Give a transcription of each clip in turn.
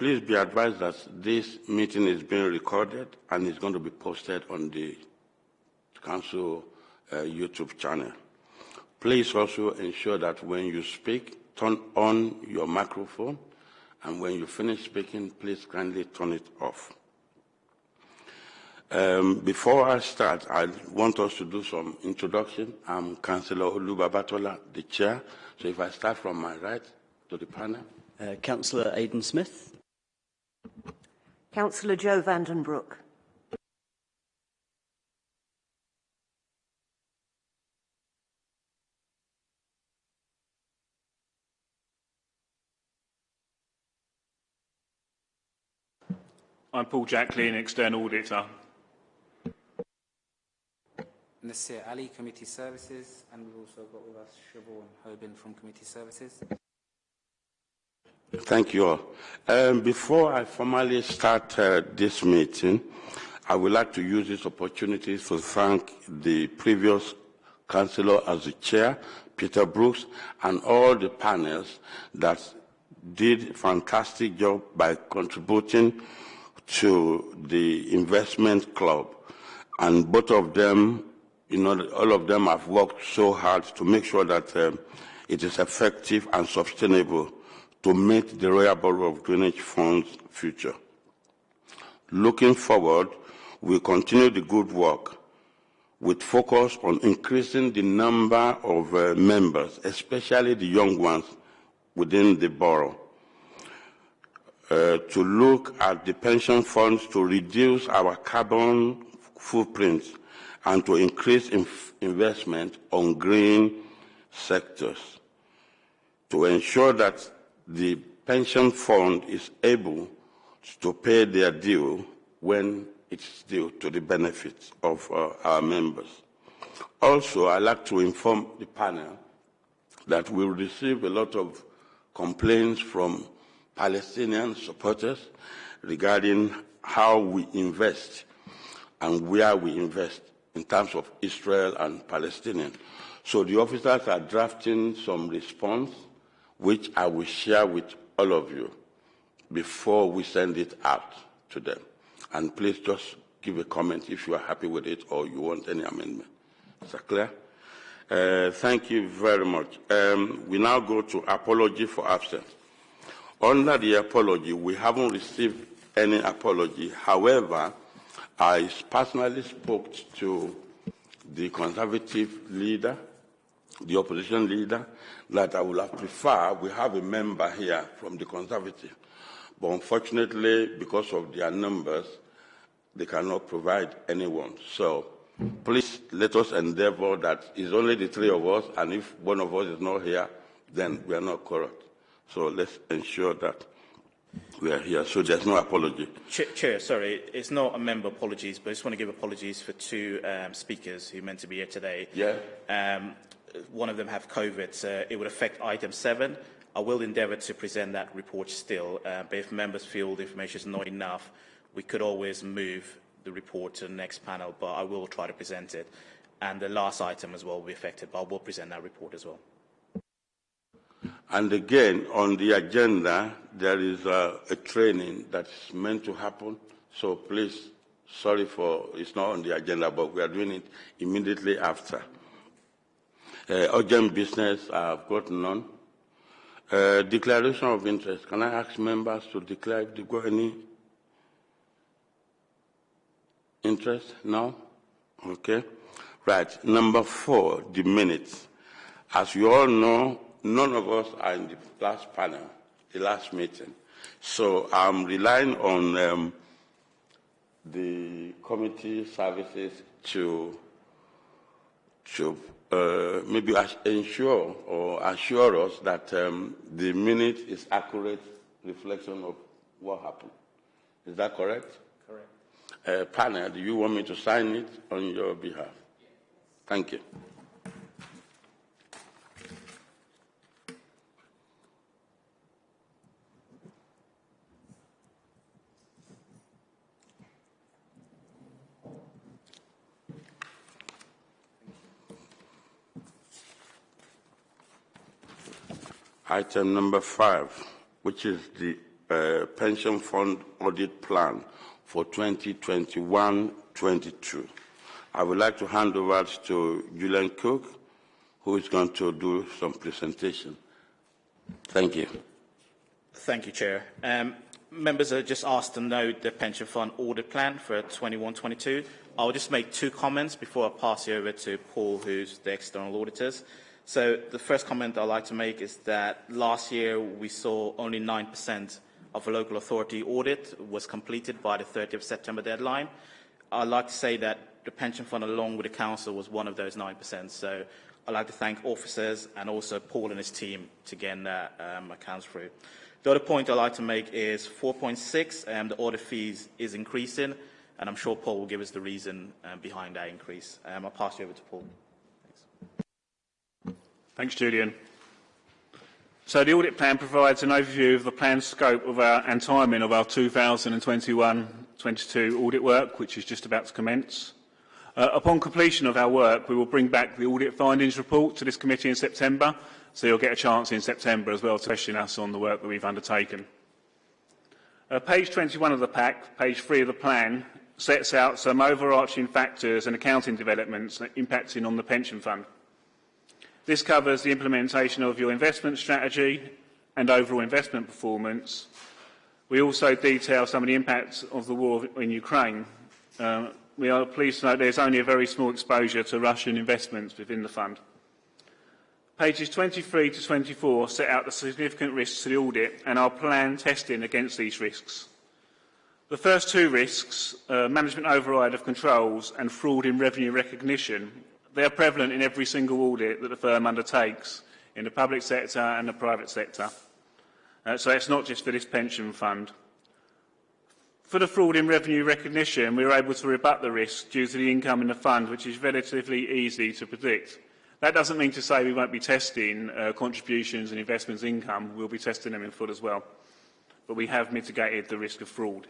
please be advised that this meeting is being recorded and is going to be posted on the council uh, YouTube channel. Please also ensure that when you speak, turn on your microphone, and when you finish speaking, please kindly turn it off. Um, before I start, I want us to do some introduction. I'm Councillor Olu Babatola, the chair. So if I start from my right to the panel. Uh, Councillor Aidan Smith. Councillor Joe Vandenbroek. I'm Paul Jacklin, External Auditor. Nasir Ali, Committee Services, and we've also got with us Siobhan Hobin from Committee Services. Thank you all. Um, before I formally start uh, this meeting, I would like to use this opportunity to thank the previous councillor as the chair, Peter Brooks, and all the panels that did a fantastic job by contributing to the investment club. And both of them you know, all of them have worked so hard to make sure that um, it is effective and sustainable to meet the Royal Borough of Greenwich Fund's future. Looking forward, we continue the good work with focus on increasing the number of uh, members, especially the young ones within the borough, uh, to look at the pension funds to reduce our carbon footprint and to increase investment on green sectors to ensure that the pension fund is able to pay their due when it's due to the benefit of uh, our members. Also, I'd like to inform the panel that we receive a lot of complaints from Palestinian supporters regarding how we invest and where we invest in terms of Israel and Palestinian. So the officers are drafting some response, which I will share with all of you before we send it out to them. And please just give a comment if you are happy with it or you want any amendment. Is that clear? Uh, thank you very much. Um, we now go to apology for absence. Under the apology, we haven't received any apology. However, I personally spoke to the conservative leader, the opposition leader, that I would have preferred we have a member here from the conservative. But unfortunately, because of their numbers, they cannot provide anyone. So please let us endeavor that it's only the three of us, and if one of us is not here, then we are not correct. So let's ensure that we are here, so there's no apology. Chair, Chair, sorry, it's not a member apologies, but I just want to give apologies for two um, speakers who meant to be here today. Yeah. Um, one of them have COVID, so it would affect item seven. I will endeavour to present that report still, uh, but if members feel the information is not enough, we could always move the report to the next panel, but I will try to present it. And the last item as well will be affected, but I will present that report as well. And again, on the agenda, there is a, a, training that's meant to happen. So please, sorry for it's not on the agenda, but we are doing it immediately after. Uh, urgent business, I've got none. Uh, declaration of interest. Can I ask members to declare if they got any interest? No? Okay. Right. Number four, the minutes. As you all know, none of us are in the last panel, the last meeting. So I'm relying on um, the committee services to, to uh, maybe ensure or assure us that um, the minute is accurate reflection of what happened. Is that correct? Correct. Uh, panel, do you want me to sign it on your behalf? Thank you. Item number five, which is the uh, Pension Fund Audit Plan for 2021-22. I would like to hand over to Julian Cook, who is going to do some presentation. Thank you. Thank you, Chair. Um, members are just asked to note the pension fund audit plan for 21-22. I'll just make two comments before I pass you over to Paul, who's the external auditors. So the first comment I'd like to make is that last year we saw only 9% of a local authority audit was completed by the 30th of September deadline. I'd like to say that the pension fund along with the council was one of those 9%. So I'd like to thank officers and also Paul and his team to get that um, accounts through. The other point I'd like to make is 4.6, um, the audit fees is increasing, and I'm sure Paul will give us the reason um, behind that increase. Um, I'll pass you over to Paul. Thanks. Julian. So the audit plan provides an overview of the planned scope of our, and timing of our 2021-22 audit work, which is just about to commence. Uh, upon completion of our work, we will bring back the audit findings report to this committee in September, so you'll get a chance in September as well to question us on the work that we've undertaken. Uh, page 21 of the pack, page 3 of the plan, sets out some overarching factors and accounting developments impacting on the pension fund. This covers the implementation of your investment strategy and overall investment performance. We also detail some of the impacts of the war in Ukraine. Uh, we are pleased to note there's only a very small exposure to Russian investments within the fund. Pages 23 to 24 set out the significant risks to the audit and our planned testing against these risks. The first two risks, uh, management override of controls and fraud in revenue recognition, They are prevalent in every single audit that the firm undertakes in the public sector and the private sector. Uh, so it's not just for this pension fund. For the fraud in revenue recognition, we were able to rebut the risk due to the income in the fund, which is relatively easy to predict. That doesn't mean to say we won't be testing uh, contributions and investments income. We'll be testing them in full as well. But we have mitigated the risk of fraud.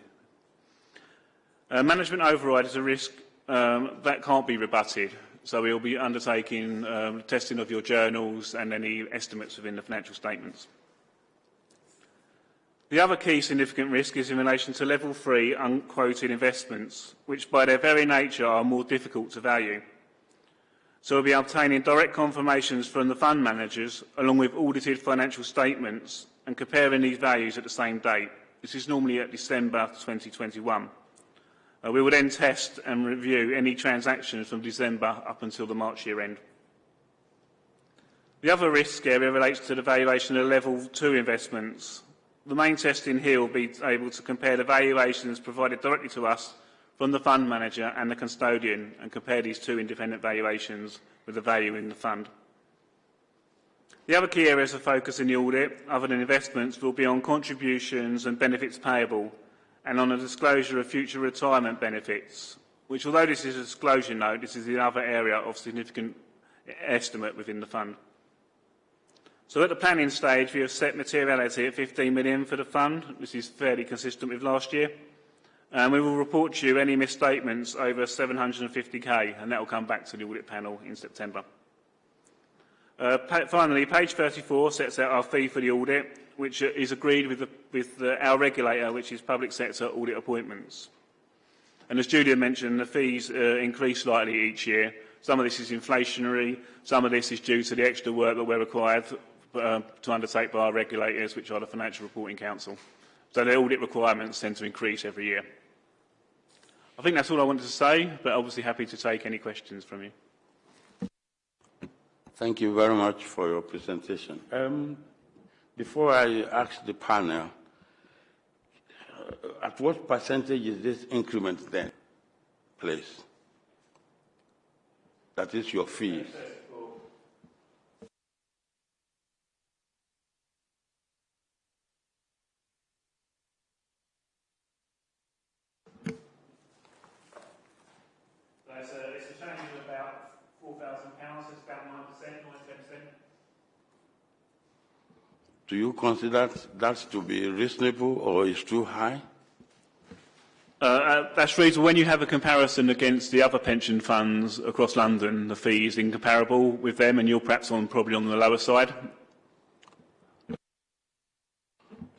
Uh, management override is a risk um, that can't be rebutted. So we will be undertaking um, testing of your journals and any estimates within the financial statements. The other key significant risk is in relation to level three unquoted investments, which by their very nature are more difficult to value. So we'll be obtaining direct confirmations from the fund managers along with audited financial statements and comparing these values at the same date. This is normally at December 2021. Uh, we will then test and review any transactions from December up until the March year end. The other risk area relates to the valuation of level 2 investments. The main testing here will be able to compare the valuations provided directly to us from the fund manager and the custodian and compare these two independent valuations with the value in the fund. The other key areas of focus in the audit, other than investments, will be on contributions and benefits payable, and on a disclosure of future retirement benefits, which although this is a disclosure note, this is the other area of significant estimate within the fund. So at the planning stage, we have set materiality at 15 million for the fund. This is fairly consistent with last year. And we will report to you any misstatements over 750k, and that will come back to the audit panel in September. Uh, finally, page 34 sets out our fee for the audit, which is agreed with, the, with the, our regulator, which is public sector audit appointments. And as Julian mentioned, the fees uh, increase slightly each year. Some of this is inflationary, some of this is due to the extra work that we're required uh, to undertake by our regulators, which are the Financial Reporting Council. So the audit requirements tend to increase every year. I think that's all I wanted to say, but obviously happy to take any questions from you. Thank you very much for your presentation. Um, before I ask the panel, uh, at what percentage is this increment then, please? That is your fees. Do you consider that to be reasonable or is it too high? Uh, uh, that's reasonable. When you have a comparison against the other pension funds across London, the fee is incomparable with them, and you're perhaps on probably on the lower side.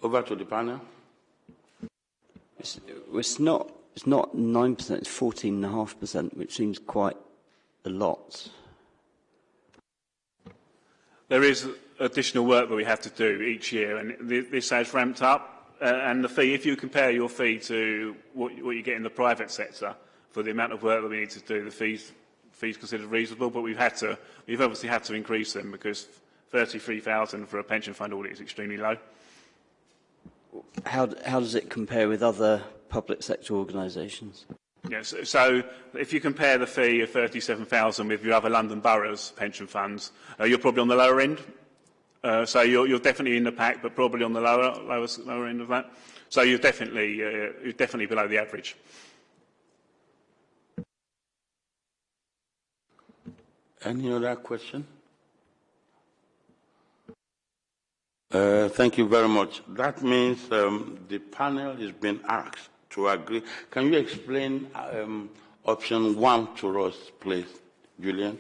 Over to the panel. It's, it's not. It's not nine percent. It's fourteen and a half percent, which seems quite a lot. There is additional work that we have to do each year, and th this has ramped up. Uh, and the fee, if you compare your fee to what, what you get in the private sector for the amount of work that we need to do, the fees fees considered reasonable. But we've had to, we've obviously had to increase them because 33,000 for a pension fund audit is extremely low. How, how does it compare with other public sector organisations? Yes, so if you compare the fee of 37,000 with your other London boroughs pension funds, uh, you're probably on the lower end. Uh, so you're, you're definitely in the pack, but probably on the lower, lower, lower end of that. So you're definitely, uh, you're definitely below the average. Any other question? Uh, thank you very much. That means um, the panel is being asked to agree. Can you explain um, option one to us, please, Julian?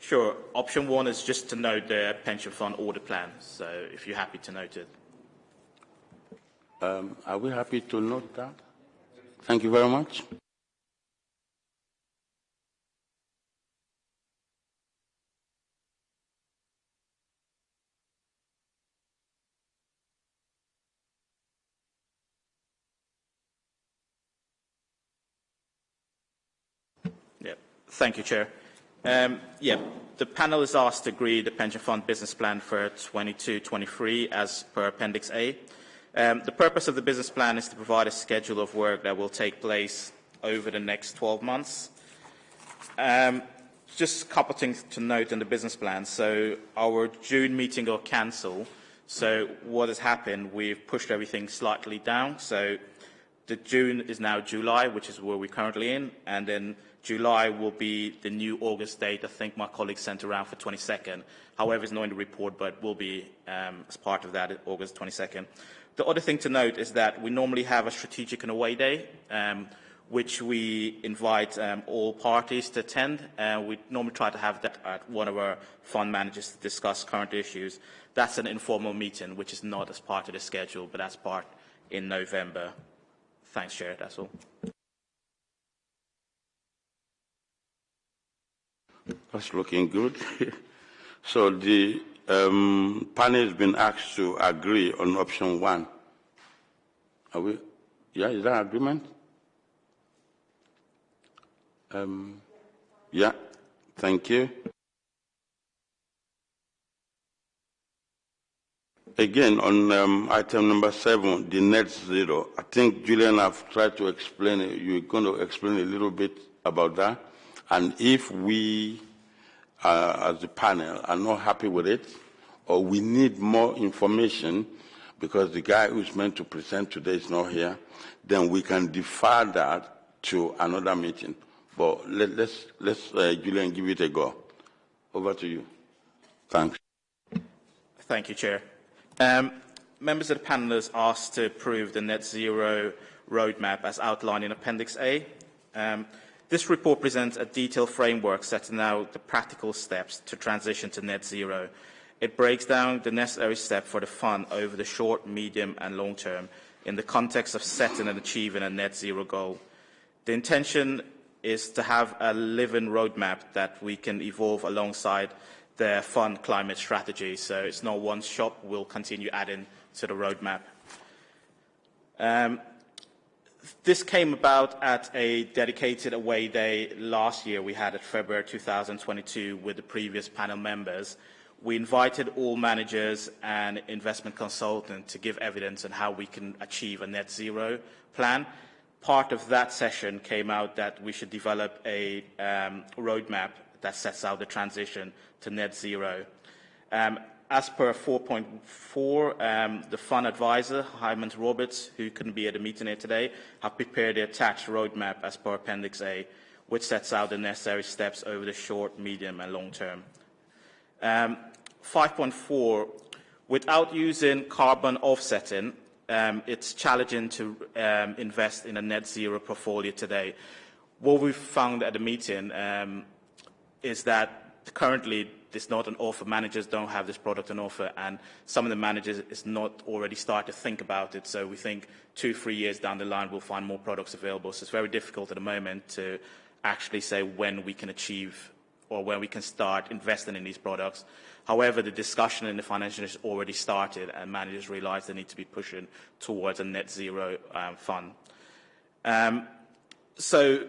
Sure. Option one is just to note the pension fund order plan. So if you're happy to note it. Um, are we happy to note that? Thank you very much. Yeah. Thank you, Chair. Um, yeah, the panel is asked to agree the pension fund business plan for 22-23 as per Appendix A. Um, the purpose of the business plan is to provide a schedule of work that will take place over the next 12 months. Um, just a couple of things to note in the business plan. So our June meeting got cancelled. So what has happened, we've pushed everything slightly down. So the June is now July, which is where we're currently in, and then July will be the new August date. I think my colleague sent around for 22nd. However, it's not in the report, but will be um, as part of that August 22nd. The other thing to note is that we normally have a strategic and away day, um, which we invite um, all parties to attend. Uh, we normally try to have that at one of our fund managers to discuss current issues. That's an informal meeting, which is not as part of the schedule, but that's part in November. Thanks, Chair. That's all. That's looking good. so the um, panel has been asked to agree on option one. Are we? Yeah, is that agreement? Um, yeah, thank you. Again, on um, item number seven, the net zero, I think Julian have tried to explain it. You're going to explain a little bit about that. And if we, uh, as a panel, are not happy with it, or we need more information because the guy who's meant to present today is not here, then we can defer that to another meeting. But let, us let's, uh, Julian, give it a go. Over to you. Thanks. Thank you, Chair. Um, members of the panel are asked to approve the net zero roadmap as outlined in Appendix A. Um, this report presents a detailed framework setting out the practical steps to transition to net zero. It breaks down the necessary steps for the fund over the short, medium and long term in the context of setting and achieving a net zero goal. The intention is to have a living roadmap that we can evolve alongside the fund climate strategy. So it's not one shop, we'll continue adding to the roadmap. Um, this came about at a dedicated away day last year we had at February 2022 with the previous panel members. We invited all managers and investment consultants to give evidence on how we can achieve a net zero plan. Part of that session came out that we should develop a um, roadmap that sets out the transition to net zero. Um, as per 4.4, um, the fund advisor, Hymans Robertson, who couldn't be at the meeting here today, have prepared the attached roadmap as per Appendix A, which sets out the necessary steps over the short, medium, and long term. Um, 5.4, without using carbon offsetting, um, it's challenging to um, invest in a net zero portfolio today. What we've found at the meeting um, is that currently, there's not an offer. Managers don't have this product on offer, and some of the managers is not already started to think about it. So we think two, three years down the line, we'll find more products available. So it's very difficult at the moment to actually say when we can achieve or when we can start investing in these products. However, the discussion in the financial industry already started, and managers realise they need to be pushing towards a net zero um, fund. Um, so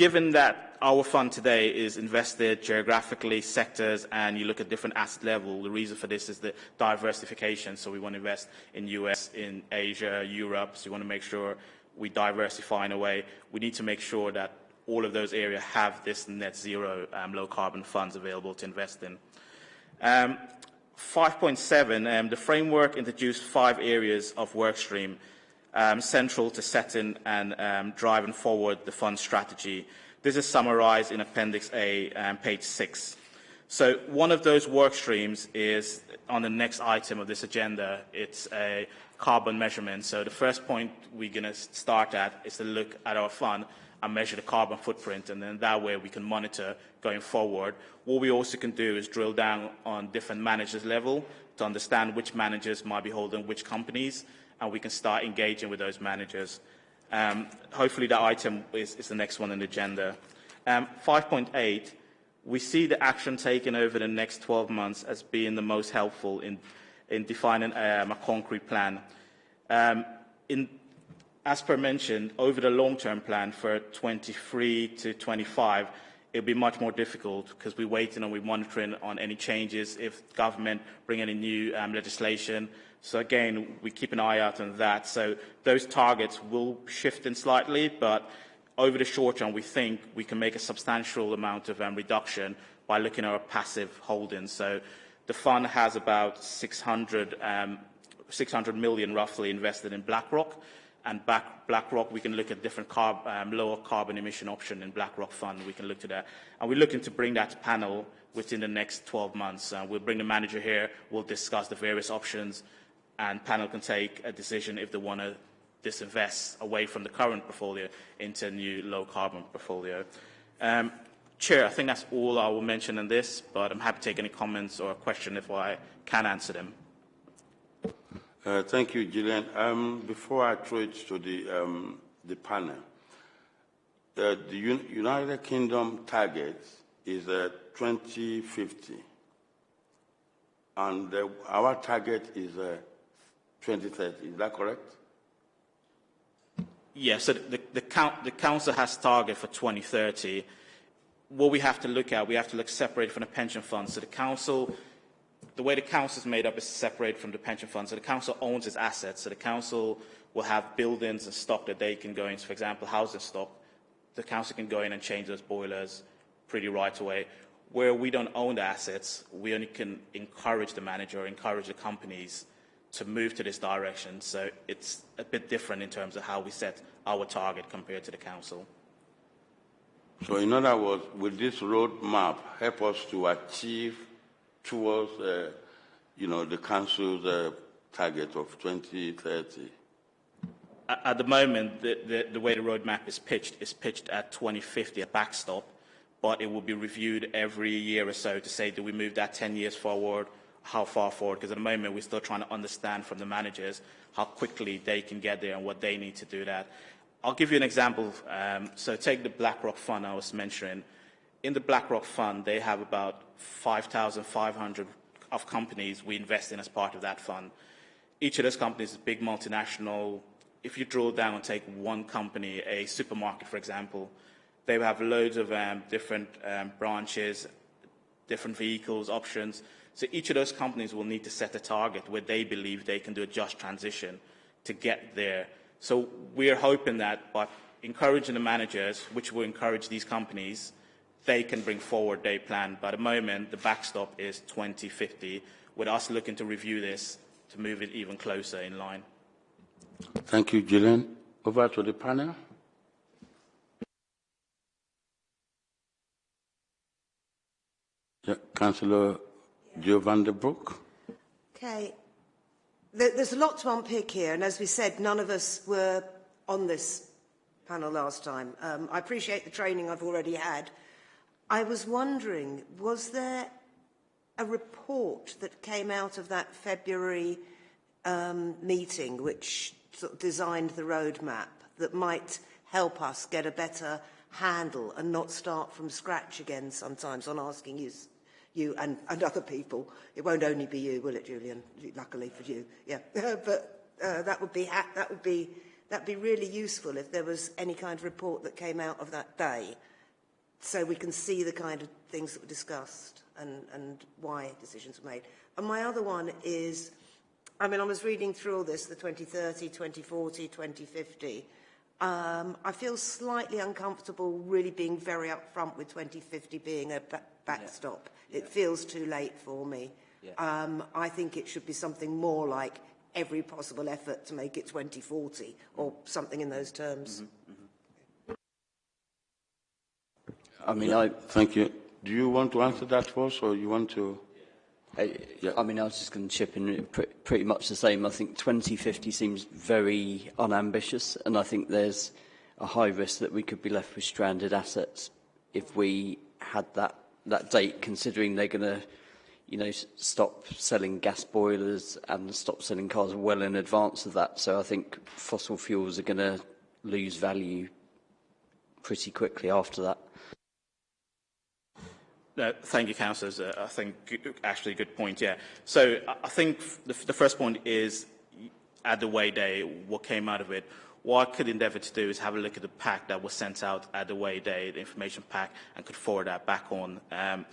given that our fund today is invested geographically, sectors, and you look at different asset level, the reason for this is the diversification. So we want to invest in US, in Asia, Europe. So we want to make sure we diversify in a way. We need to make sure that all of those areas have this net zero um, low carbon funds available to invest in. Um, 5.7, um, the framework introduced five areas of work stream um, central to setting and um, driving forward the fund strategy. This is summarized in Appendix A, um, page 6. So one of those work streams is on the next item of this agenda. It's a carbon measurement. So the first point we're going to start at is to look at our fund and measure the carbon footprint, and then that way we can monitor going forward. What we also can do is drill down on different managers level to understand which managers might be holding which companies, and we can start engaging with those managers. Um, hopefully that item is, is, the next one on the agenda. Um, 5.8, we see the action taken over the next 12 months as being the most helpful in, in defining um, a concrete plan. Um, in as per mentioned, over the long-term plan for 23 to 25, it'll be much more difficult because we're waiting and we're monitoring on any changes if government bring any new um, legislation. So again, we keep an eye out on that. So those targets will shift in slightly, but over the short term, we think we can make a substantial amount of um, reduction by looking at our passive holdings. So the fund has about 600, um, 600 million roughly invested in BlackRock and back, BlackRock, we can look at different carb, um, lower carbon emission option in BlackRock fund. We can look to that. And we're looking to bring that panel within the next 12 months. Uh, we'll bring the manager here. We'll discuss the various options, and panel can take a decision if they want to disinvest away from the current portfolio into a new low carbon portfolio. Um, Chair, I think that's all I will mention in this, but I'm happy to take any comments or a question if I can answer them. Uh, thank you, Julian. Um, before I throw it to the, um, the panel, uh, the Un United Kingdom target is uh, 2050, and our target is uh, 2030. Is that correct? Yes, so the, the, the council has target for 2030. What we have to look at, we have to look separate from the pension fund. So the council the way the council is made up is separate from the pension fund. So the council owns its assets. So the council will have buildings and stock that they can go into. For example, housing stock. The council can go in and change those boilers pretty right away. Where we don't own the assets, we only can encourage the manager encourage the companies to move to this direction. So it's a bit different in terms of how we set our target compared to the council. So in other words, will this roadmap help us to achieve towards, uh, you know, the council's uh, target of 2030? At the moment, the, the, the, way the roadmap is pitched is pitched at 2050, a backstop, but it will be reviewed every year or so to say, do we move that 10 years forward, how far forward? Because at the moment, we're still trying to understand from the managers how quickly they can get there and what they need to do that. I'll give you an example. Um, so take the BlackRock fund I was mentioning in the BlackRock fund, they have about 5,500 of companies we invest in as part of that fund. Each of those companies is big multinational. If you drill down and take one company, a supermarket, for example, they have loads of um, different um, branches, different vehicles, options. So each of those companies will need to set a target where they believe they can do a just transition to get there. So we're hoping that by encouraging the managers, which will encourage these companies, they can bring forward their plan. But at the moment, the backstop is 2050, with us looking to review this to move it even closer in line. Thank you, Julian. Over to the panel. Yeah, Councillor Joe van der Broek. Okay. There's a lot to unpick here, and as we said, none of us were on this panel last time. Um, I appreciate the training I've already had, I was wondering, was there a report that came out of that February um, meeting which sort of designed the roadmap that might help us get a better handle and not start from scratch again sometimes on asking you, you and, and other people. It won't only be you, will it, Julian? Luckily for you, yeah. but uh, that would be that would be that'd be really useful if there was any kind of report that came out of that day, so we can see the kind of things that were discussed and, and why decisions were made. And my other one is, I mean, I was reading through all this, the 2030, 2040, 2050. Um, I feel slightly uncomfortable really being very upfront with 2050 being a backstop. Yeah. It yeah. feels too late for me. Yeah. Um, I think it should be something more like every possible effort to make it 2040 or something in those terms. Mm -hmm. Mm -hmm. I mean, I... Thank you. Do you want to answer that first or you want to... I, yeah. I mean, I was just going to chip in pr pretty much the same. I think 2050 seems very unambitious, and I think there's a high risk that we could be left with stranded assets if we had that, that date, considering they're going to you know, stop selling gas boilers and stop selling cars well in advance of that. So I think fossil fuels are going to lose value pretty quickly after that. No, thank you, councillors. Uh, I think actually a good point. Yeah. So I think the, the first point is at the way day, what came out of it What I could endeavour to do is have a look at the pack that was sent out at the way day, the information pack, and could forward that back on. Um,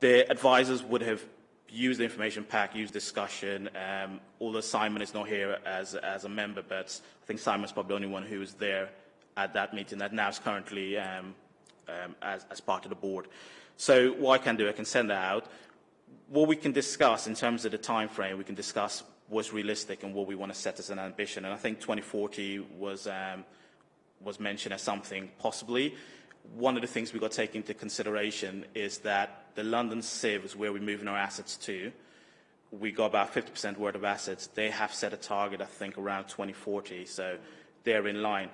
the advisors would have used the information pack, used discussion. Um, although Simon is not here as, as a member, but I think Simon's probably the only one who was there at that meeting that now is currently um, um, as, as part of the board. So what I can do, I can send that out. What we can discuss in terms of the time frame, we can discuss what's realistic and what we want to set as an ambition. And I think 2040 was, um, was mentioned as something possibly. One of the things we've got to take into consideration is that the London CIV is where we're moving our assets to. We got about 50% worth of assets. They have set a target, I think, around 2040, so they're in line.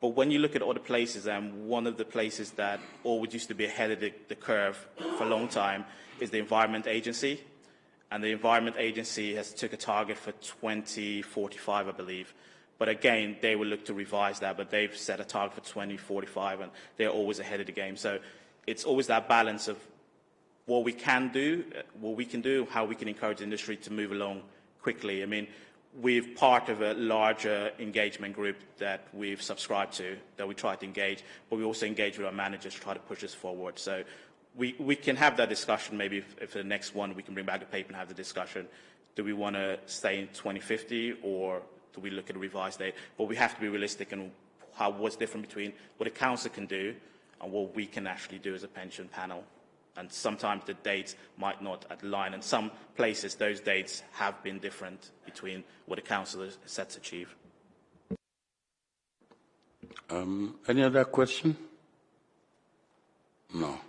But when you look at other places, um, one of the places that always used to be ahead of the, the curve for a long time is the Environment Agency. And the Environment Agency has took a target for 2045, I believe. But again, they will look to revise that, but they've set a target for 2045, and they're always ahead of the game. So it's always that balance of what we can do, what we can do, how we can encourage industry to move along quickly. I mean, we're part of a larger engagement group that we've subscribed to, that we try to engage, but we also engage with our managers to try to push us forward. So we, we can have that discussion, maybe if, if the next one we can bring back the paper and have the discussion. Do we want to stay in 2050 or do we look at a revised date? But we have to be realistic and how, what's different between what a council can do and what we can actually do as a pension panel and sometimes the dates might not align. And some places, those dates have been different between what the council has set to achieve. Um, any other question? No.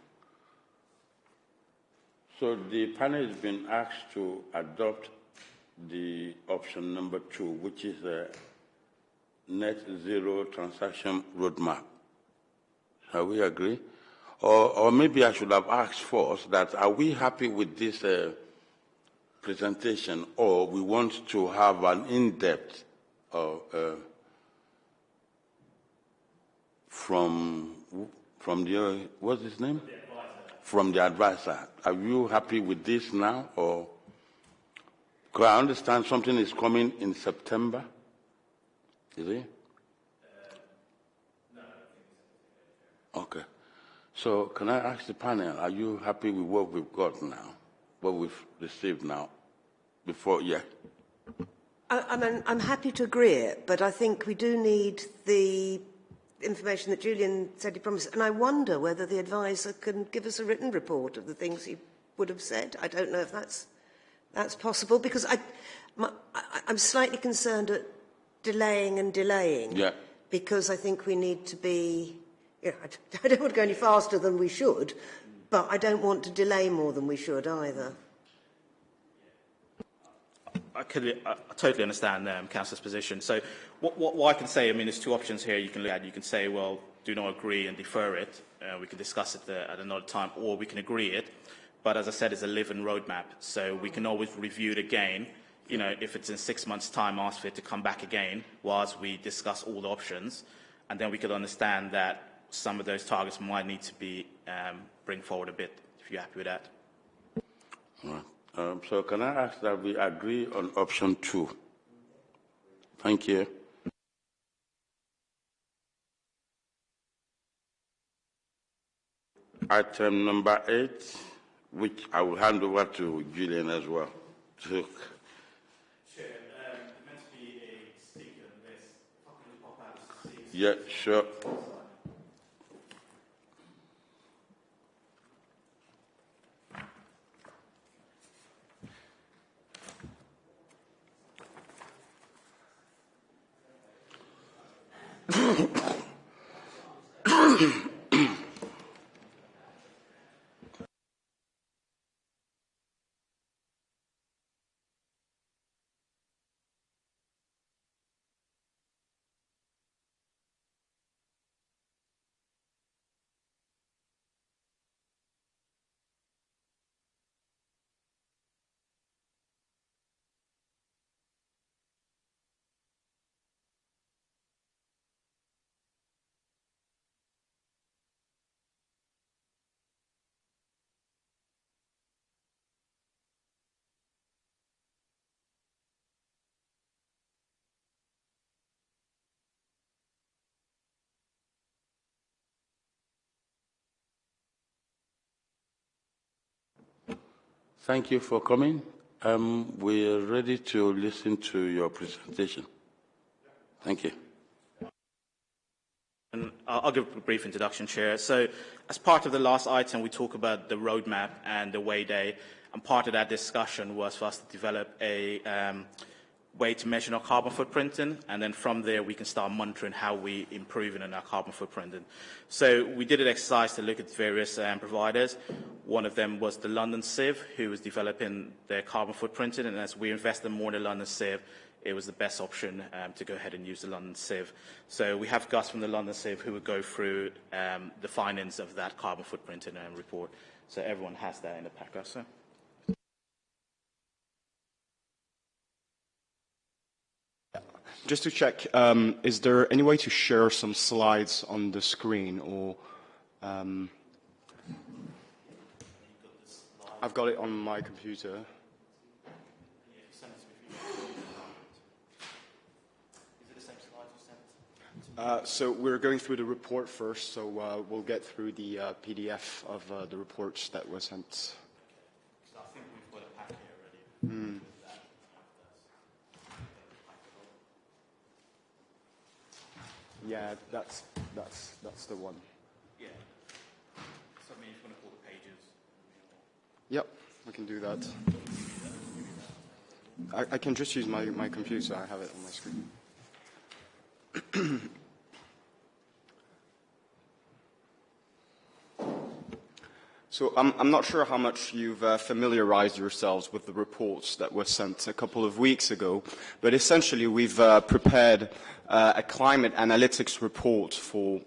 So the panel has been asked to adopt the option number two, which is a net zero transaction roadmap. Shall we agree? Or, or maybe I should have asked first that are we happy with this uh, presentation or we want to have an in-depth uh, uh, from from the what's his name? From the advisor. Are you happy with this now or? Because I understand something is coming in September. Is it? Okay. So can I ask the panel, are you happy with what we've got now, what we've received now, before, yeah? I, I I'm happy to agree it, but I think we do need the information that Julian said he promised. And I wonder whether the advisor can give us a written report of the things he would have said. I don't know if that's, that's possible, because I, my, I, I'm slightly concerned at delaying and delaying. Yeah. Because I think we need to be yeah, I don't want to go any faster than we should, but I don't want to delay more than we should either. I, could, I, totally understand um, Councillor's position. So what, what, what I can say, I mean, there's two options here you can look at. You can say, well, do not agree and defer it. Uh, we can discuss it uh, at another time, or we can agree it. But as I said, it's a living roadmap, so we can always review it again. You know, if it's in six months' time, ask for it to come back again whilst we discuss all the options, and then we could understand that some of those targets might need to be um, bring forward a bit. If you're happy with that. All right. Um, so can I ask that we agree on option two? Thank you. Item number eight, which I will hand over to Julian as well. To yeah, sure. Thank you for coming. Um, we're ready to listen to your presentation. Thank you. And I'll, give a brief introduction, Chair. So, as part of the last item, we talk about the roadmap and the way day, and part of that discussion was for us to develop a um, way to measure our carbon footprinting, and then from there we can start monitoring how we improving on our carbon footprinting. So we did an exercise to look at various um, providers. One of them was the London CIV, who was developing their carbon footprinting, and as we invested more in the London CIV, it was the best option um, to go ahead and use the London CIV. So we have Gus from the London CIV who will go through um, the findings of that carbon footprinting um, report. So everyone has that in the pack, Gus. Just to check, um, is there any way to share some slides on the screen or... Um, I've got it on my computer. Uh, so we're going through the report first, so uh, we'll get through the uh, PDF of uh, the reports that were sent. I think we've got a pack here already. Mm. Yeah, that's that's that's the one. Yeah. So I mean, if you want to pull the pages. Yep, we can do that. I, I can just use my, my computer. I have it on my screen. So I'm, I'm, not sure how much you've uh, familiarized yourselves with the reports that were sent a couple of weeks ago, but essentially we've uh, prepared uh, a climate analytics report for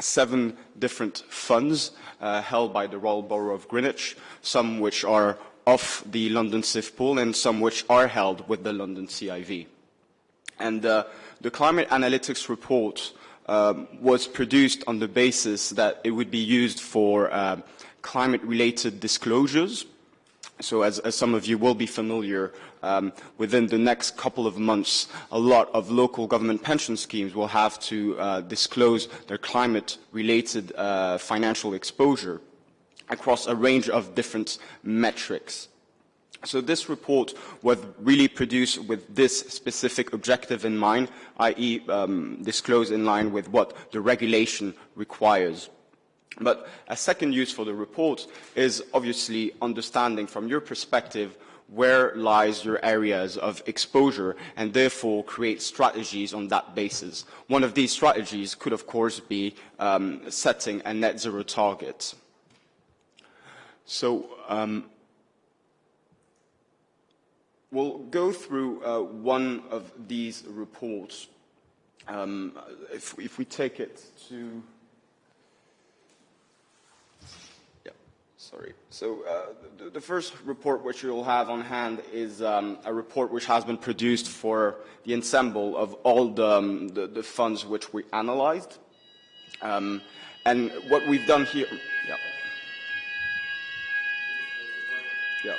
seven different funds uh, held by the Royal Borough of Greenwich, some which are off the London CIV pool and some which are held with the London CIV. And uh, the climate analytics report um, was produced on the basis that it would be used for uh, climate-related disclosures. So as, as, some of you will be familiar, um, within the next couple of months, a lot of local government pension schemes will have to uh, disclose their climate-related uh, financial exposure across a range of different metrics. So this report was really produced with this specific objective in mind, i.e. Um, disclose in line with what the regulation requires. But a second use for the report is obviously understanding from your perspective where lies your areas of exposure and therefore create strategies on that basis. One of these strategies could of course be um, setting a net zero target. So um, we'll go through uh, one of these reports. Um, if, if we take it to Sorry. So uh, the, the, first report which you'll have on hand is um, a report which has been produced for the ensemble of all the, um, the, the funds which we analyzed. Um, and what we've done here... Yeah. Yeah.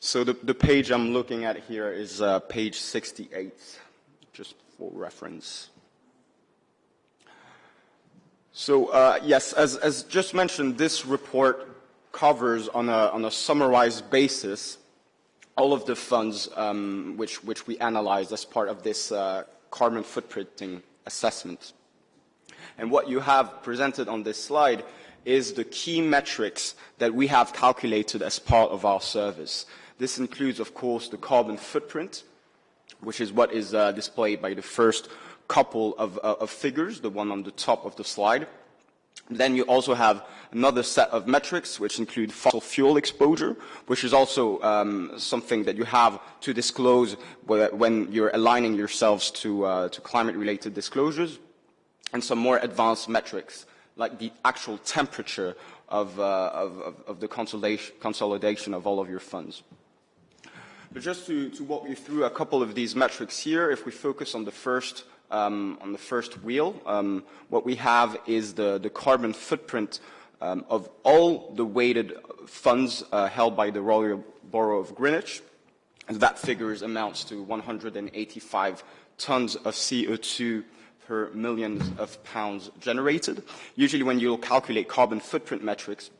So the, page I'm looking at here is uh, page 68, just for reference. So uh, yes, as, as, just mentioned, this report covers on a, on a summarized basis all of the funds um, which, which, we analyzed as part of this uh, carbon footprinting assessment. And what you have presented on this slide is the key metrics that we have calculated as part of our service. This includes, of course, the carbon footprint, which is what is uh, displayed by the first couple of, uh, of, figures, the one on the top of the slide. Then you also have another set of metrics which include fossil fuel exposure, which is also um, something that you have to disclose when you're aligning yourselves to, uh, to climate-related disclosures, and some more advanced metrics like the actual temperature of, uh, of, of the consolidation, consolidation of all of your funds. But just to, to, walk you through a couple of these metrics here, if we focus on the first, um, on the first wheel, um, what we have is the, the carbon footprint um, of all the weighted funds uh, held by the Royal Borough of Greenwich. And that figure amounts to 185 tons of CO2 per million of pounds generated. Usually when you calculate carbon footprint metrics,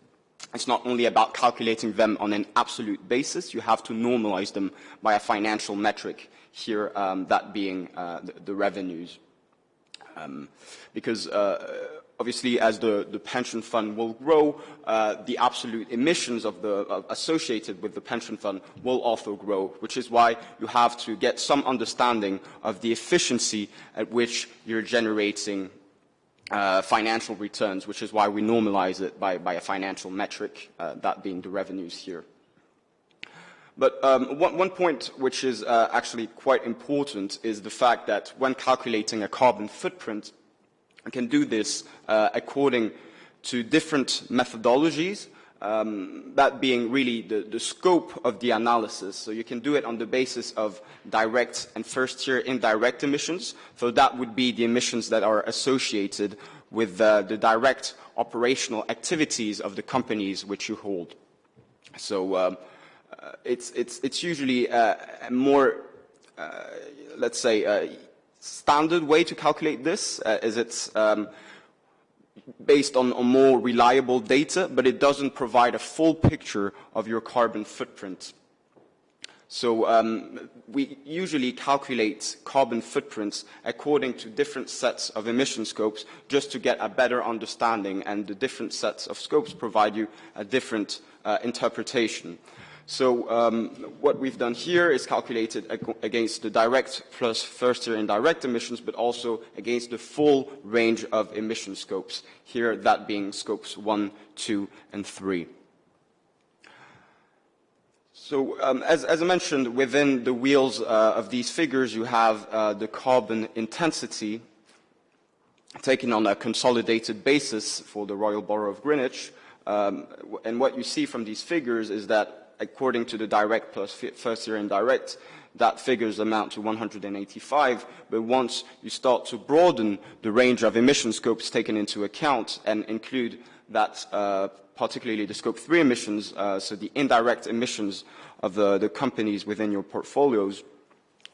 it's not only about calculating them on an absolute basis, you have to normalize them by a financial metric, here um, that being uh, the, the, revenues. Um, because uh, obviously as the, the, pension fund will grow, uh, the absolute emissions of the, associated with the pension fund will also grow, which is why you have to get some understanding of the efficiency at which you're generating uh, financial returns, which is why we normalize it by, by a financial metric, uh, that being the revenues here. But um, one, one, point which is uh, actually quite important is the fact that when calculating a carbon footprint, you can do this uh, according to different methodologies, um, that being really the, the, scope of the analysis. So you can do it on the basis of direct and first-tier indirect emissions. So that would be the emissions that are associated with uh, the direct operational activities of the companies which you hold. So um, uh, it's, it's, it's, usually uh, a more, uh, let's say, uh, standard way to calculate this, is it's um, based on, on, more reliable data, but it doesn't provide a full picture of your carbon footprint. So um, we usually calculate carbon footprints according to different sets of emission scopes just to get a better understanding and the different sets of scopes provide you a different uh, interpretation. So um, what we've done here is calculated ag against the direct plus first-tier indirect emissions, but also against the full range of emission scopes, here that being scopes 1, 2, and 3. So um, as, as, I mentioned, within the wheels uh, of these figures, you have uh, the carbon intensity taken on a consolidated basis for the Royal Borough of Greenwich. Um, and what you see from these figures is that according to the direct plus first tier indirect, that figures amount to 185. But once you start to broaden the range of emission scopes taken into account and include that uh, particularly the scope 3 emissions, uh, so the indirect emissions of the, the, companies within your portfolios,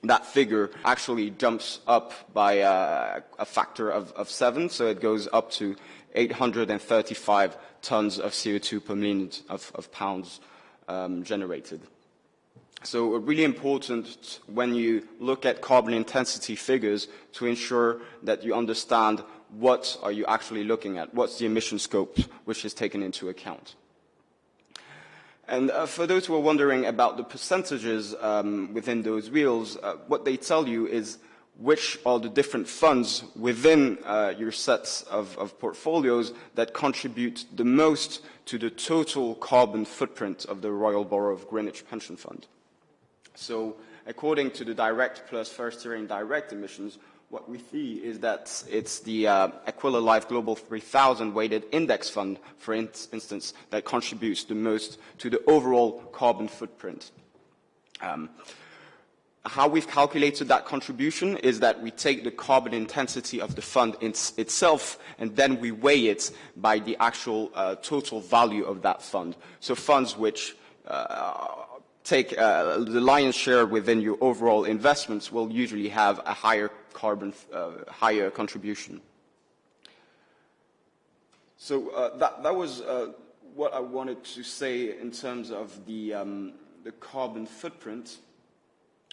that figure actually jumps up by uh, a factor of, of, seven, so it goes up to 835 tons of CO2 per million of, of pounds um, generated. So really important when you look at carbon intensity figures to ensure that you understand what are you actually looking at, what's the emission scope which is taken into account. And uh, for those who are wondering about the percentages um, within those wheels, uh, what they tell you is which are the different funds within uh, your sets of, of portfolios that contribute the most to the total carbon footprint of the Royal Borough of Greenwich Pension Fund. So according to the direct plus first tier indirect emissions, what we see is that it's the uh, Aquila Life Global 3000 weighted index fund, for in instance, that contributes the most to the overall carbon footprint. Um, how we've calculated that contribution is that we take the carbon intensity of the fund itself and then we weigh it by the actual uh, total value of that fund. So funds which uh, take uh, the lion's share within your overall investments will usually have a higher carbon, uh, higher contribution. So uh, that, that was uh, what I wanted to say in terms of the, um, the carbon footprint.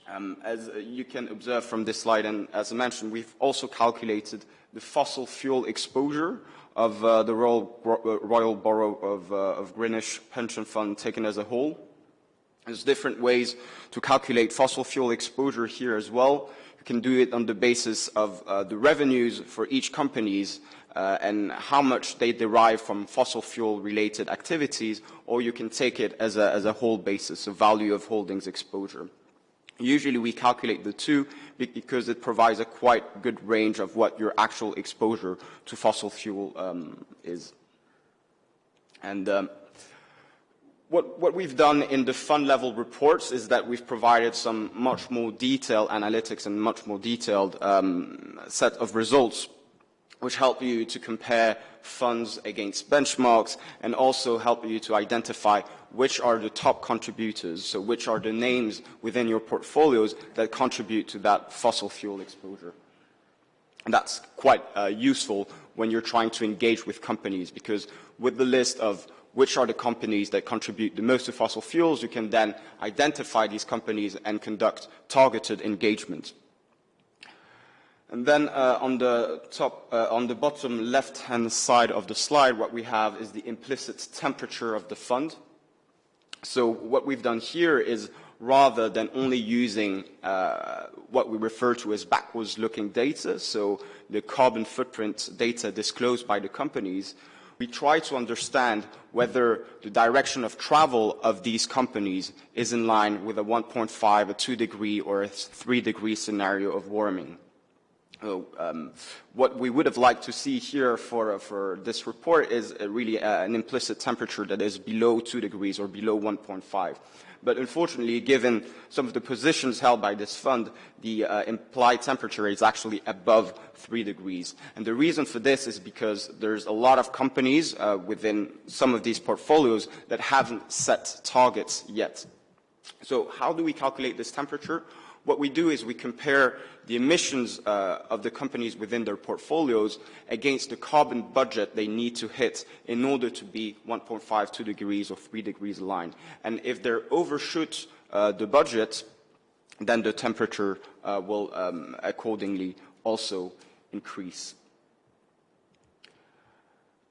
Um, as you can observe from this slide, and as I mentioned, we've also calculated the fossil fuel exposure of uh, the Royal, Royal Borough of, uh, of Greenwich Pension Fund taken as a whole. There's different ways to calculate fossil fuel exposure here as well. You can do it on the basis of uh, the revenues for each companies uh, and how much they derive from fossil fuel related activities, or you can take it as a, as a whole basis, a value of holdings exposure. Usually we calculate the two because it provides a quite good range of what your actual exposure to fossil fuel um, is. And um, what, what, we've done in the fund level reports is that we've provided some much more detailed analytics and much more detailed um, set of results which help you to compare funds against benchmarks and also help you to identify which are the top contributors, so which are the names within your portfolios that contribute to that fossil fuel exposure. And that's quite uh, useful when you're trying to engage with companies because with the list of which are the companies that contribute the most to fossil fuels, you can then identify these companies and conduct targeted engagement. And then uh, on the top, uh, on the bottom left-hand side of the slide, what we have is the implicit temperature of the fund. So what we've done here is rather than only using uh, what we refer to as backwards-looking data, so the carbon footprint data disclosed by the companies, we try to understand whether the direction of travel of these companies is in line with a 1.5, a 2 degree, or a 3 degree scenario of warming. Um, what we would have liked to see here for, uh, for this report is uh, really uh, an implicit temperature that is below 2 degrees or below 1.5. But unfortunately, given some of the positions held by this fund, the uh, implied temperature is actually above 3 degrees. And the reason for this is because there's a lot of companies uh, within some of these portfolios that haven't set targets yet. So how do we calculate this temperature? What we do is we compare the emissions uh, of the companies within their portfolios against the carbon budget they need to hit in order to be 1.5, 2 degrees or 3 degrees aligned. And if they overshoot uh, the budget, then the temperature uh, will um, accordingly also increase.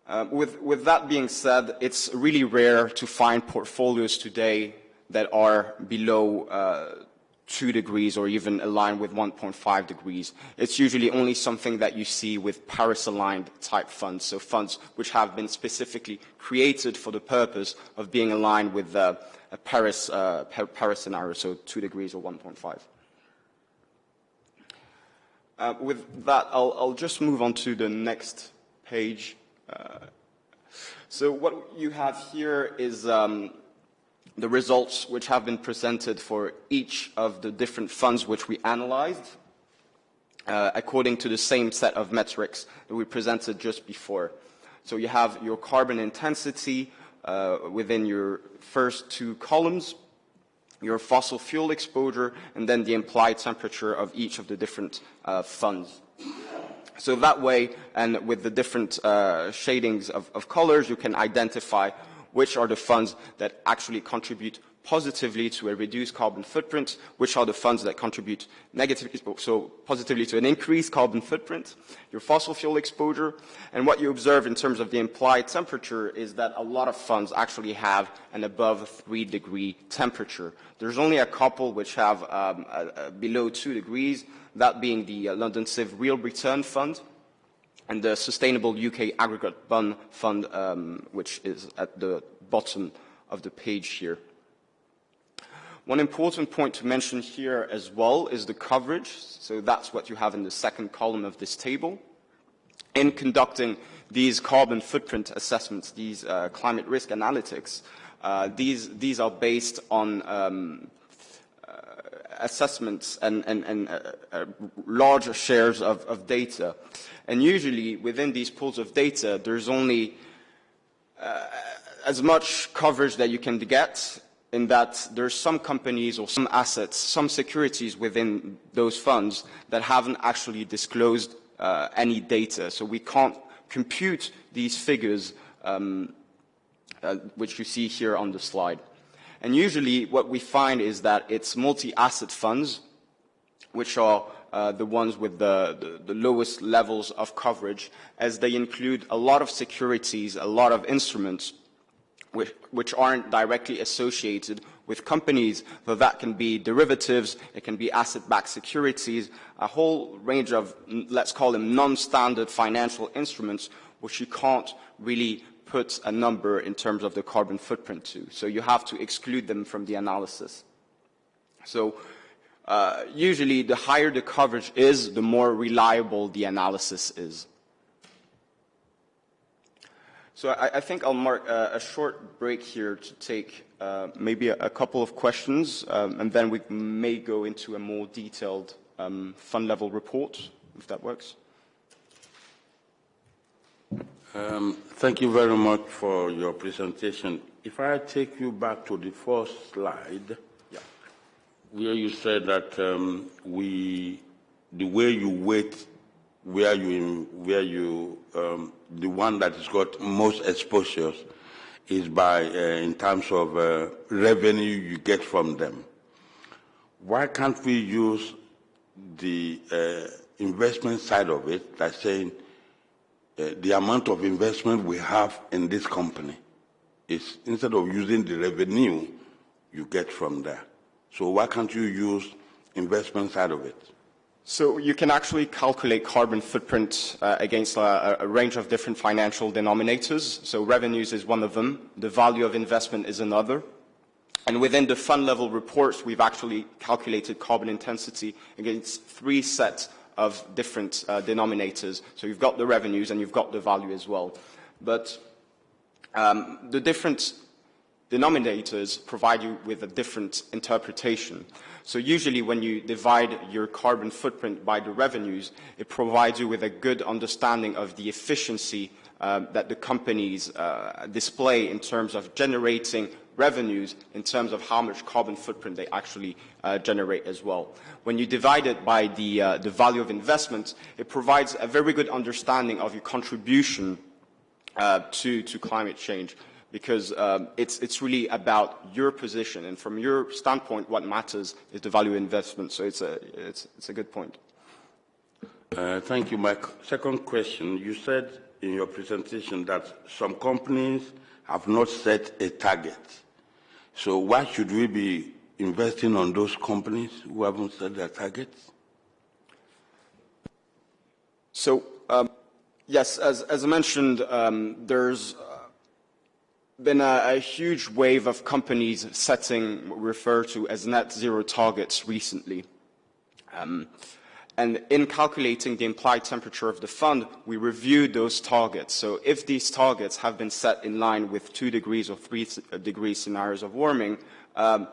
Uh, with, with, that being said, it's really rare to find portfolios today that are below uh, 2 degrees or even aligned with 1.5 degrees. It's usually only something that you see with Paris-aligned type funds, so funds which have been specifically created for the purpose of being aligned with uh, a Paris, uh, Paris scenario, so 2 degrees or 1.5. Uh, with that, I'll, I'll, just move on to the next page. Uh, so what you have here is um, the results which have been presented for each of the different funds which we analyzed uh, according to the same set of metrics that we presented just before. So you have your carbon intensity uh, within your first two columns, your fossil fuel exposure, and then the implied temperature of each of the different uh, funds. So that way, and with the different uh, shadings of, of colors, you can identify which are the funds that actually contribute positively to a reduced carbon footprint, which are the funds that contribute negatively, so positively to an increased carbon footprint, your fossil fuel exposure, and what you observe in terms of the implied temperature is that a lot of funds actually have an above 3 degree temperature. There's only a couple which have um, a below 2 degrees, that being the uh, London CIV Real Return Fund, and the Sustainable UK Aggregate Bond Fund, um, which is at the bottom of the page here. One important point to mention here as well is the coverage. So that's what you have in the second column of this table. In conducting these carbon footprint assessments, these uh, climate risk analytics, uh, these, these are based on um, assessments and, and, and uh, uh, larger shares of, of, data. And usually within these pools of data, there's only uh, as much coverage that you can get in that there's some companies or some assets, some securities within those funds that haven't actually disclosed uh, any data. So we can't compute these figures um, uh, which you see here on the slide. And usually what we find is that it's multi-asset funds, which are uh, the ones with the, the, the, lowest levels of coverage, as they include a lot of securities, a lot of instruments, which, which aren't directly associated with companies, so that can be derivatives, it can be asset-backed securities, a whole range of, let's call them non-standard financial instruments, which you can't really put a number in terms of the carbon footprint to. So you have to exclude them from the analysis. So uh, usually the higher the coverage is, the more reliable the analysis is. So I, I think I'll mark uh, a short break here to take uh, maybe a, a, couple of questions, um, and then we may go into a more detailed um, fund level report, if that works. Um, thank you very much for your presentation. If I take you back to the first slide, yeah. where you said that um, we, the way you weight where you, where you, um, the one that has got most exposures is by, uh, in terms of uh, revenue you get from them. Why can't we use the uh, investment side of it, like saying uh, the amount of investment we have in this company is instead of using the revenue you get from there. So why can't you use investment side of it? So you can actually calculate carbon footprint uh, against a, a, range of different financial denominators. So revenues is one of them. The value of investment is another. And within the fund level reports, we've actually calculated carbon intensity against three sets of different uh, denominators. So you've got the revenues and you've got the value as well. But um, the different denominators provide you with a different interpretation. So usually when you divide your carbon footprint by the revenues, it provides you with a good understanding of the efficiency uh, that the companies uh, display in terms of generating revenues in terms of how much carbon footprint they actually uh, generate as well. When you divide it by the, uh, the value of investment, it provides a very good understanding of your contribution uh, to, to climate change because um, it's, it's really about your position. And from your standpoint, what matters is the value investment. So it's a, it's, it's a good point. Uh, thank you. My second question, you said in your presentation that some companies have not set a target. So why should we be investing on those companies who haven't set their targets? So, um, yes, as, as I mentioned, um, there's been a, a, huge wave of companies setting what we refer to as net zero targets recently. Um, and in calculating the implied temperature of the fund, we reviewed those targets. So if these targets have been set in line with two degrees or three degree scenarios of warming, um,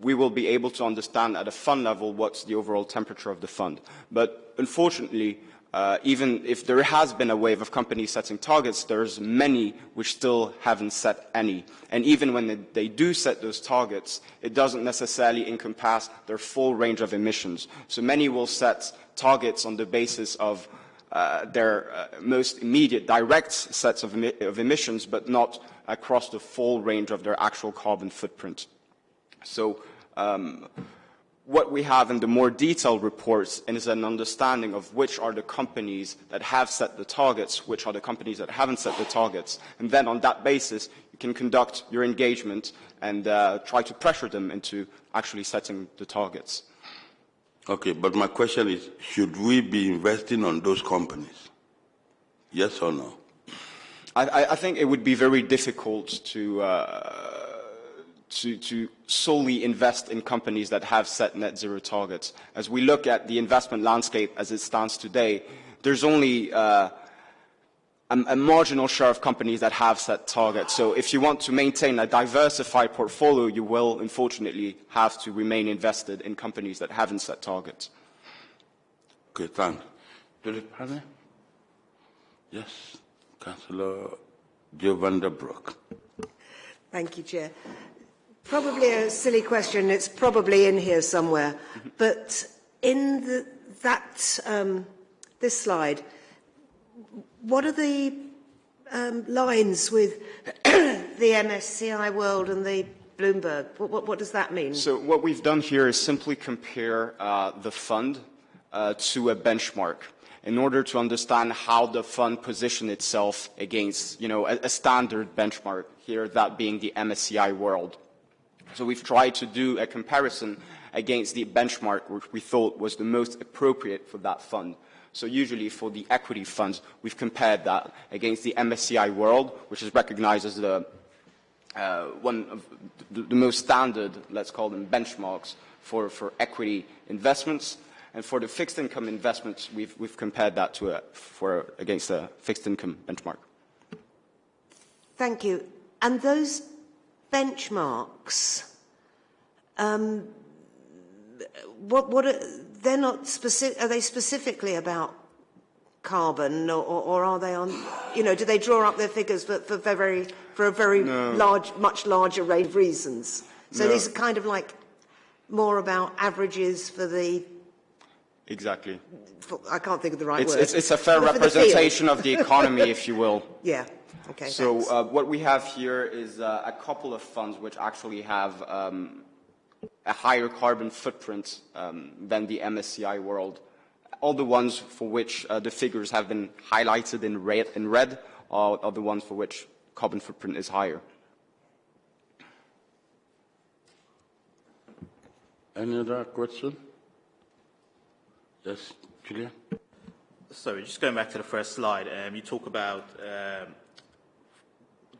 we will be able to understand at a fund level what's the overall temperature of the fund. But unfortunately, uh, even if there has been a wave of companies setting targets, there's many which still haven't set any. And even when they, they, do set those targets, it doesn't necessarily encompass their full range of emissions. So many will set targets on the basis of uh, their uh, most immediate direct sets of, emi of emissions, but not across the full range of their actual carbon footprint. So um, what we have in the more detailed reports is an understanding of which are the companies that have set the targets, which are the companies that haven't set the targets. And then on that basis, you can conduct your engagement and uh, try to pressure them into actually setting the targets. Okay, but my question is, should we be investing on those companies? Yes or no? I, I think it would be very difficult to, uh, to, to, solely invest in companies that have set net zero targets. As we look at the investment landscape as it stands today, there's only uh, a, a, marginal share of companies that have set targets. So if you want to maintain a diversified portfolio, you will unfortunately have to remain invested in companies that haven't set targets. Okay, thanks. To the? Yes, Councillor Joe van. Thank you, Chair. Probably a silly question. It's probably in here somewhere. But in the, that, um, this slide, what are the um, lines with the MSCI World and the Bloomberg? What, what, what, does that mean? So what we've done here is simply compare uh, the fund uh, to a benchmark in order to understand how the fund positioned itself against, you know, a, a standard benchmark, here that being the MSCI World. So we've tried to do a comparison against the benchmark which we thought was the most appropriate for that fund. So usually for the equity funds, we've compared that against the MSCI World, which is recognized as the, uh, one of the, the, most standard, let's call them benchmarks, for, for equity investments. And for the fixed income investments, we've, we've compared that to a, for, against a fixed income benchmark. Thank you. And those benchmarks, um, what, what are, they're not specific, are they specifically about carbon or, or, are they on, you know, do they draw up their figures for, for, very, for a very no. large, much larger range of reasons? So no. these are kind of like more about averages for the Exactly. I can't think of the right it's, word. It's, it's a fair representation of the economy, if you will. Yeah. Okay. So uh, what we have here is uh, a couple of funds which actually have um, a higher carbon footprint um, than the MSCI world. All the ones for which uh, the figures have been highlighted in red, in red are, are the ones for which carbon footprint is higher. Any other question? Yes, Julia. Sorry, just going back to the first slide, um, you talk about um,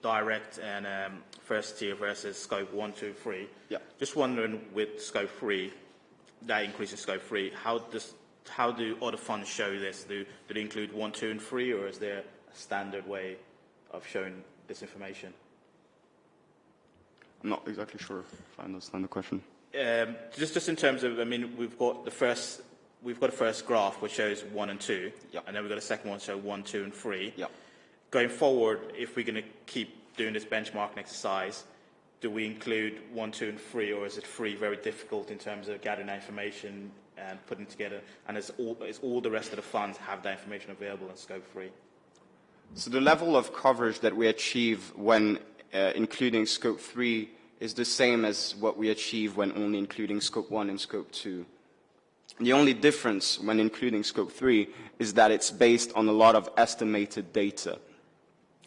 direct and um, first tier versus scope one, two, three. Yeah. Just wondering with scope three, that increase in scope three, how does how do other funds show this? Do, do they include one, two, and three, or is there a standard way of showing this information? I'm not exactly sure if I understand the question. Um, just, just in terms of, I mean, we've got the first we've got a first graph which shows one and two, and then we've got a second one show one, two, and three. Yep. Going forward, if we're going to keep doing this benchmarking exercise, do we include one, two, and three, or is it three very difficult in terms of gathering that information and putting together? And is all, is all the rest of the funds have that information available in scope three? So the level of coverage that we achieve when uh, including scope three is the same as what we achieve when only including scope one and scope two. The only difference when including scope 3 is that it's based on a lot of estimated data.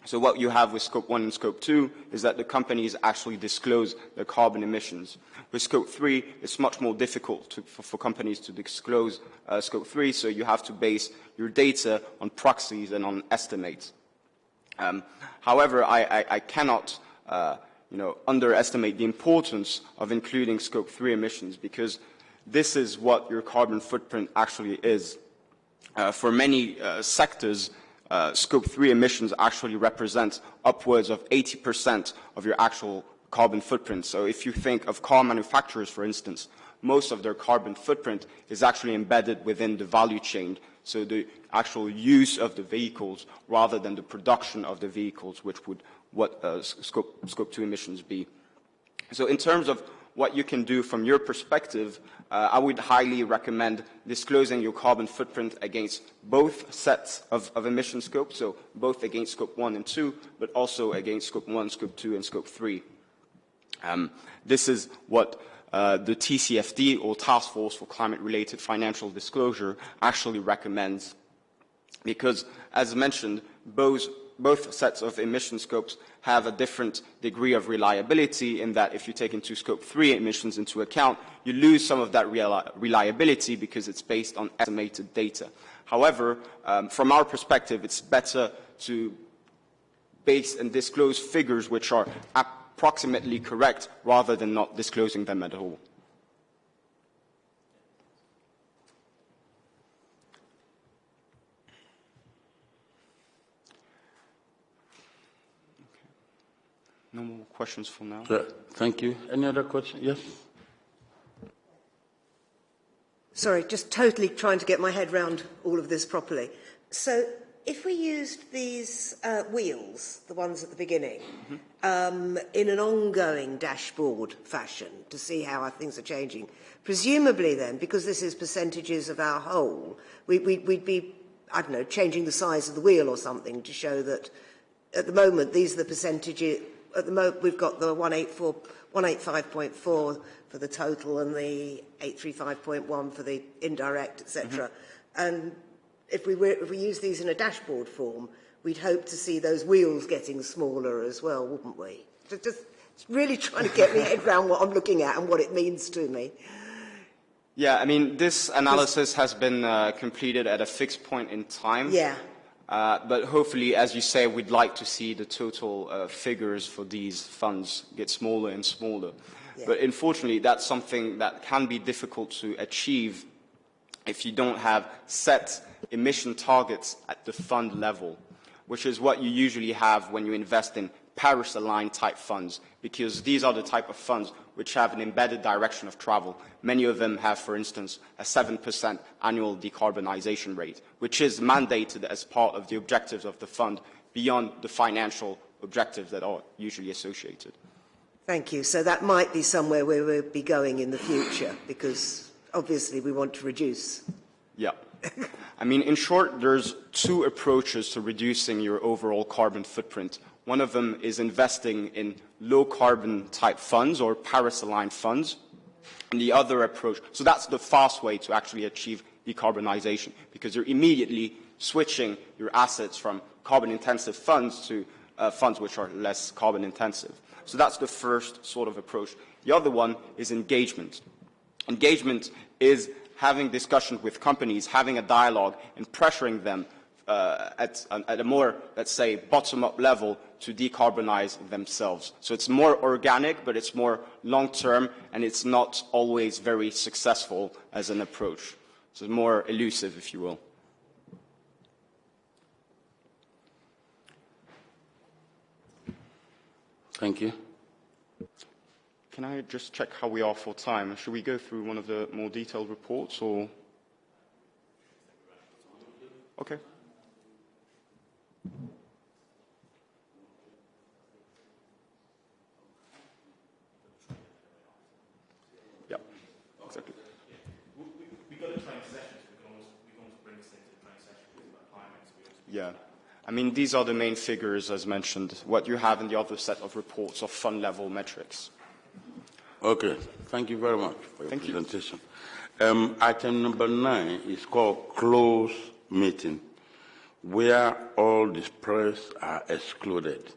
So what you have with scope 1 and scope 2 is that the companies actually disclose their carbon emissions. With scope 3, it's much more difficult to, for, for, companies to disclose uh, scope 3, so you have to base your data on proxies and on estimates. Um, however, I, I, I cannot uh, you know, underestimate the importance of including scope 3 emissions because this is what your carbon footprint actually is. Uh, for many uh, sectors, uh, scope 3 emissions actually represent upwards of 80% of your actual carbon footprint. So if you think of car manufacturers, for instance, most of their carbon footprint is actually embedded within the value chain. So the actual use of the vehicles rather than the production of the vehicles, which would what uh, scope, scope 2 emissions be. So in terms of what you can do from your perspective, uh, I would highly recommend disclosing your carbon footprint against both sets of, of emission scopes, so both against scope 1 and 2, but also against scope 1, scope 2, and scope 3. Um, this is what uh, the TCFD, or Task Force for Climate-Related Financial Disclosure, actually recommends. Because, as mentioned, both, both sets of emission scopes have a different degree of reliability in that if you take into scope 3 emissions into account, you lose some of that reliability because it's based on estimated data. However, um, from our perspective, it's better to base and disclose figures which are approximately correct rather than not disclosing them at all. No more questions for now. Thank you. Any other questions? Yes? Sorry, just totally trying to get my head around all of this properly. So if we used these uh, wheels, the ones at the beginning, mm-hmm. um, in an ongoing dashboard fashion to see how our things are changing, presumably then, because this is percentages of our whole, we, we, we'd be, I don't know, changing the size of the wheel or something to show that at the moment these are the percentages, at the moment we've got the 184, 185.4 for the total and the 835.1 for the indirect, etc. Mm-hmm. And if we, were, if we use these in a dashboard form, we'd hope to see those wheels getting smaller as well, wouldn't we? Just, just really trying to get my head around what I'm looking at and what it means to me. Yeah, I mean, this analysis has been uh, completed at a fixed point in time. Yeah. Uh, but hopefully, as you say, we'd like to see the total uh, figures for these funds get smaller and smaller. Yeah. But unfortunately, that's something that can be difficult to achieve if you don't have set emission targets at the fund level, which is what you usually have when you invest in Paris-aligned type funds, because these are the type of funds which have an embedded direction of travel. Many of them have, for instance, a 7% annual decarbonization rate, which is mandated as part of the objectives of the fund beyond the financial objectives that are usually associated. Thank you. So that might be somewhere where we'll be going in the future, because obviously we want to reduce. Yeah. I mean, in short, there's two approaches to reducing your overall carbon footprint. One of them is investing in low carbon type funds or Paris-aligned funds. And the other approach, so that's the fast way to actually achieve decarbonization because you're immediately switching your assets from carbon intensive funds to uh, funds which are less carbon intensive. So that's the first sort of approach. The other one is engagement. Engagement is having discussions with companies, having a dialogue, and pressuring them uh, at, at, a more, let's say, bottom-up level to decarbonize themselves. So it's more organic, but it's more long-term, and it's not always very successful as an approach. So it's more elusive, if you will. Thank you. Can I just check how we are for time? Should we go through one of the more detailed reports or? Okay. Yeah, exactly. Yeah. I mean, these are the main figures, as mentioned. What you have in the other set of reports of fund level metrics. Okay, thank you very much for your thank presentation. Um, item number nine is called closed meeting, where all the press are excluded.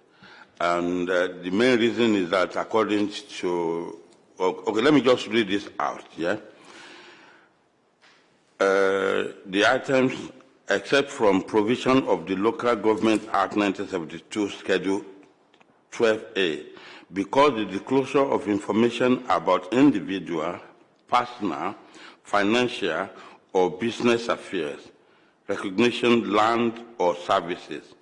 And uh, the main reason is that according to, okay, let me just read this out, yeah? Uh, the items, except from provision of the Local Government Act 1972, Schedule 12A, because the disclosure of information about individual, personal, financial, or business affairs, recognition, land or services,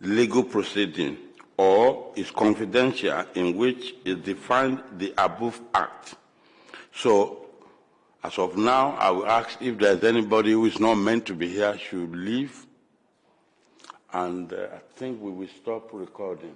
legal proceeding, or is confidential in which is defined the above act. So, as of now, I will ask if there's anybody who is not meant to be here should leave. And uh, I think we will stop recording.